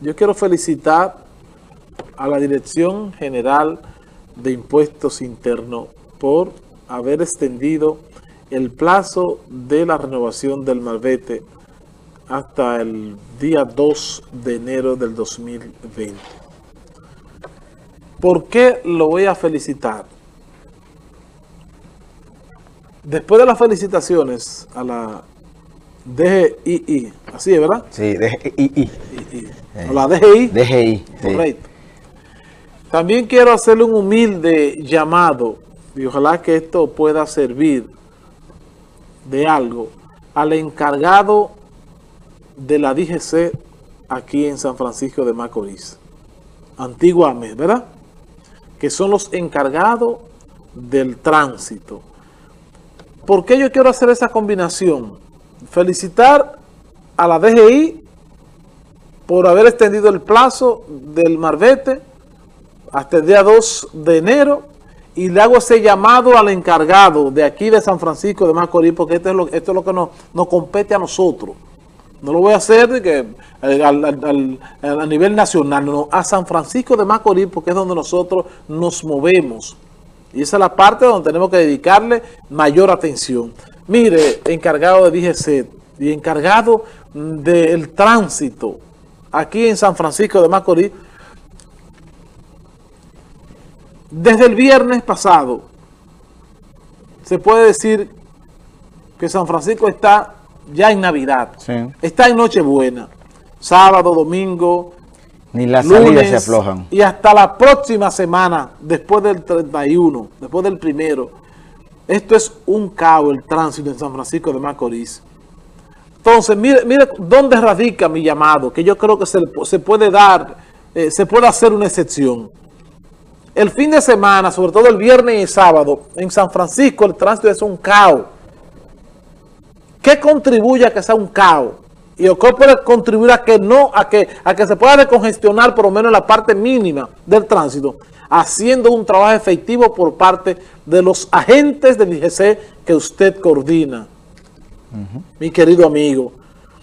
yo quiero felicitar a la Dirección General de Impuestos Internos por haber extendido el plazo de la renovación del malvete hasta el día 2 de enero del 2020. ¿Por qué lo voy a felicitar? Después de las felicitaciones a la DGI, así es, ¿verdad? Sí, DGI. O la DGI. DGI, Correcto. También quiero hacerle un humilde llamado, y ojalá que esto pueda servir de algo, al encargado de la DGC aquí en San Francisco de Macorís, antiguamente, ¿verdad? Que son los encargados del tránsito. ¿Por qué yo quiero hacer esa combinación? Felicitar a la DGI por haber extendido el plazo del Marbete hasta el día 2 de enero y le hago ese llamado al encargado de aquí de San Francisco de Macorís porque esto es lo, esto es lo que nos, nos compete a nosotros. No lo voy a hacer que, eh, a nivel nacional, no, a San Francisco de Macorís porque es donde nosotros nos movemos. Y esa es la parte donde tenemos que dedicarle mayor atención. Mire, encargado de DGC y encargado del tránsito aquí en San Francisco de Macorís, desde el viernes pasado, se puede decir que San Francisco está ya en Navidad, está en Nochebuena, sábado, domingo, ni las salidas se aflojan. Y hasta la próxima semana, después del 31, después del primero, esto es un caos el tránsito en San Francisco de Macorís. Entonces, mire, mire dónde radica mi llamado, que yo creo que se, puede dar, eh, se puede hacer una excepción. El fin de semana, sobre todo el viernes y sábado, en San Francisco el tránsito es un caos. ¿Qué contribuye a que sea un caos? Y o puede contribuir a que no, a que, a que se pueda descongestionar por lo menos la parte mínima del tránsito haciendo un trabajo efectivo por parte de los agentes del IGC que usted coordina, mi querido amigo.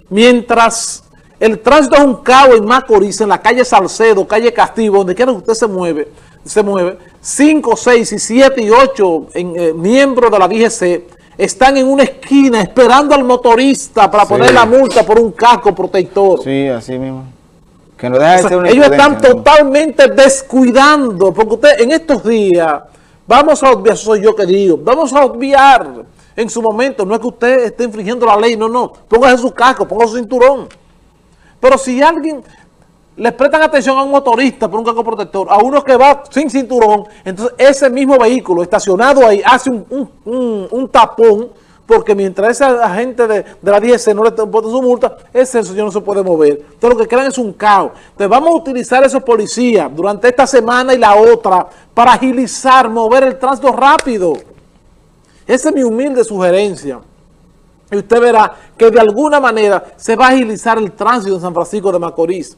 Mientras el tránsito es un caos en Macorís, en la calle Salcedo, calle Castillo, donde quiera que usted se mueve, se mueve, 5, 6 y 7 y 8 eh, miembros de la DGC están en una esquina esperando al motorista para poner la multa por un casco protector. Sí, así mismo. Ellos están totalmente descuidando, porque usted en estos días, vamos a obviar, soy yo que digo, vamos a obviar en su momento, no es que usted esté infringiendo la ley, no, no, póngase su casco, póngase su cinturón. Pero si alguien le prestan atención a un motorista por un casco protector, a uno que va sin cinturón, entonces ese mismo vehículo estacionado ahí hace un tapón porque mientras ese agente de, la 10 no le pone su multa, ese señor no se puede mover. Entonces lo que crean es un caos. Entonces vamos a utilizar esos policías durante esta semana y la otra para agilizar, mover el tránsito rápido. Esa es mi humilde sugerencia. Y usted verá que de alguna manera se va a agilizar el tránsito en San Francisco de Macorís.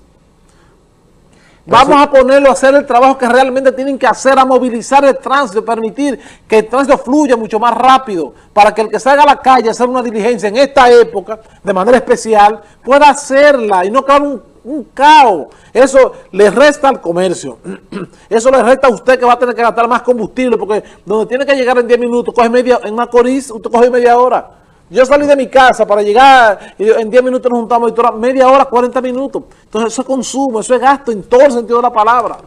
Vamos a ponerlo a hacer el trabajo que realmente tienen que hacer, a movilizar el tránsito, permitir que el tránsito fluya mucho más rápido, para que el que salga a la calle a hacer una diligencia en esta época, de manera especial, pueda hacerla y no caer un, un caos. Eso le resta al comercio. Eso le resta a usted que va a tener que gastar más combustible, porque donde tiene que llegar en 10 minutos, coge media, en Macorís, usted coge media hora. Yo salí de mi casa para llegar, y en 10 minutos nos juntamos, y media hora, 40 minutos. Entonces eso es consumo, eso es gasto en todo el sentido de la palabra.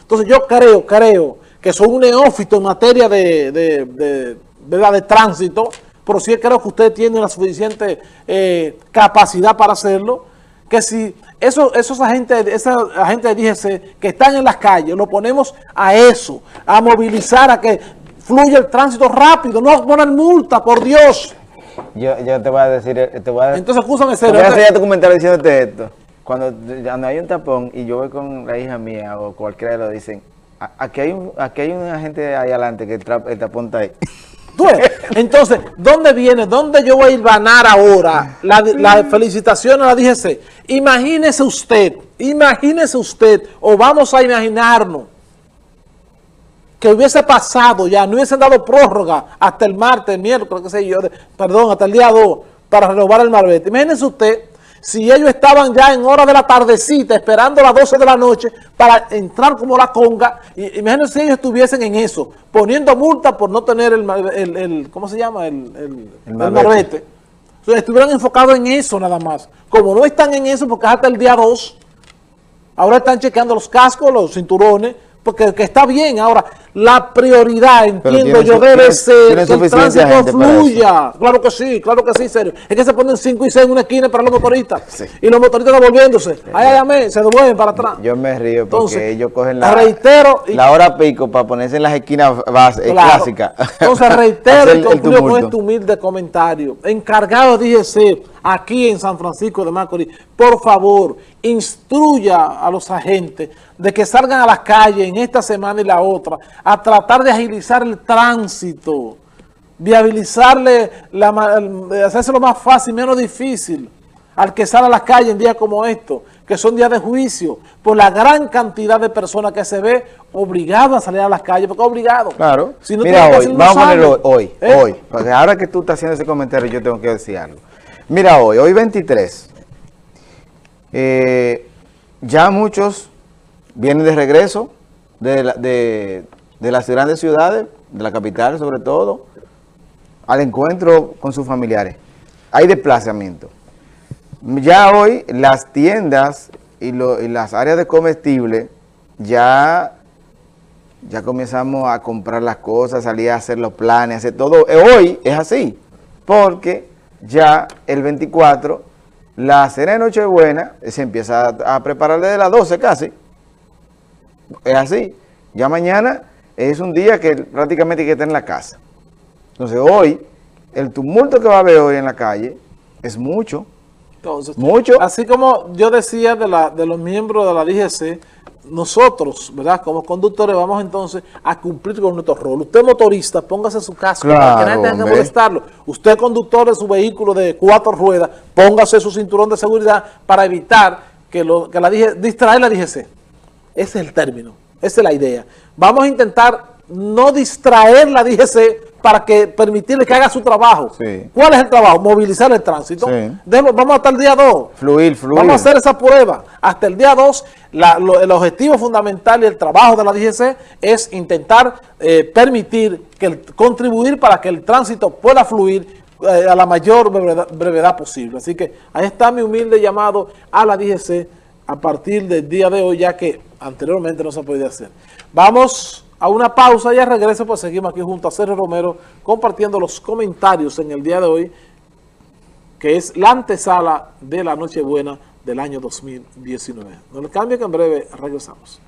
Entonces yo creo, creo que soy un neófito en materia de, de, de, tránsito, pero sí creo que usted tiene la suficiente eh, capacidad para hacerlo, que si esos, esos agentes, esos agentes de que están en las calles, lo ponemos a eso, a movilizar, a que fluya el tránsito rápido, no poner multa, por Dios. Yo, yo te voy a decir, eh, te voy a, Entonces, escúchame, Te voy a hacer tu comentario diciéndote esto. Cuando, cuando, hay un tapón y yo voy con la hija mía o cualquiera de los dicen, aquí hay un, aquí hay un agente ahí adelante que el, tapón está ahí. Entonces, ¿dónde viene? ¿Dónde yo voy a ir a ganar ahora? La, la felicitación a la DGC. Imagínese usted, imagínese usted, o vamos a imaginarnos, que hubiese pasado ya, no hubiesen dado prórroga hasta el martes, el miércoles, qué sé yo, perdón, hasta el día 2 para renovar el marbete. Imagínense usted si ellos estaban ya en hora de la tardecita esperando a las 12 de la noche para entrar como la conga, y, imagínense si ellos estuviesen en eso, poniendo multa por no tener el, el, ¿cómo se llama? El, el, el marbete. Entonces estuvieran enfocados en eso nada más. Como no están en eso porque hasta el día 2, ahora están chequeando los cascos, los cinturones, porque que está bien. Ahora, la prioridad, entiendo yo, debe ser que el tránsito fluya. Claro que sí, claro que sí, serio. Es que se ponen 5 y 6 en una esquina para los motoristas. Y los motoristas devolviéndose. Ay, ay, se devuelven para atrás. Yo me río porque ellos cogen la, reitero, la hora pico para ponerse en las esquinas base, clásicas. Entonces, reitero y concluyo con este humilde comentario. Encargado, dije, aquí en San Francisco de Macorís, por favor, instruya a los agentes de que salgan a las calles en esta semana y la otra a tratar de agilizar el tránsito, viabilizarle, la, lo más fácil, menos difícil al que sale a las calles en días como estos, que son días de juicio, por la gran cantidad de personas que se ve obligado a salir a las calles, porque obligado. Claro. Mira, hoy, vamos a ponerlo hoy, ¿Eh? hoy, porque ahora que tú estás haciendo ese comentario yo tengo que decir algo. Mira hoy, hoy 23, eh, ya muchos vienen de regreso de, de las grandes ciudades, de la capital sobre todo, al encuentro con sus familiares. Hay desplazamiento. Ya hoy las tiendas y, las áreas de comestible ya, ya comenzamos a comprar las cosas, salir a hacer los planes, hacer todo. Hoy es así, porque ya el 24, la cena de Nochebuena se empieza a, a preparar desde las 12 casi. Es así. Ya mañana es un día que prácticamente hay que estar en la casa. Entonces hoy, el tumulto que va a haber hoy en la calle es mucho. Entonces, mucho. Así como yo decía de, la, de los miembros de la DGC, nosotros, ¿verdad? Como conductores vamos entonces a cumplir con nuestro rol. Usted motorista, póngase su casco para que nadie tenga que molestarlo. Usted conductor de su vehículo de cuatro ruedas, póngase su cinturón de seguridad para evitar que, lo, que la distraer la DGC. Ese es el término, esa es la idea. Vamos a intentar no distraer la DGC para que permitirle que haga su trabajo. ¿Cuál es el trabajo? Movilizar el tránsito. vamos hasta el día 2. Fluir, fluir. Vamos a hacer esa prueba. Hasta el día 2, el objetivo fundamental y el trabajo de la DGC es intentar eh, permitir, que contribuir para que el tránsito pueda fluir eh, a la mayor brevedad, brevedad posible. Así que ahí está mi humilde llamado a la DGC a partir del día de hoy, ya que anteriormente no se podía hacer. Vamos a una pausa y a regreso, pues seguimos aquí junto a Sergio Romero compartiendo los comentarios en el día de hoy, que es la antesala de la Nochebuena del año 2019. No le cambie que en breve regresamos.